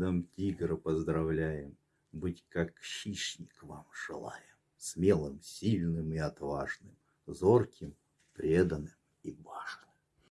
Дом тигра поздравляем, Быть как хищник вам желаем, Смелым, сильным и отважным, Зорким, преданным.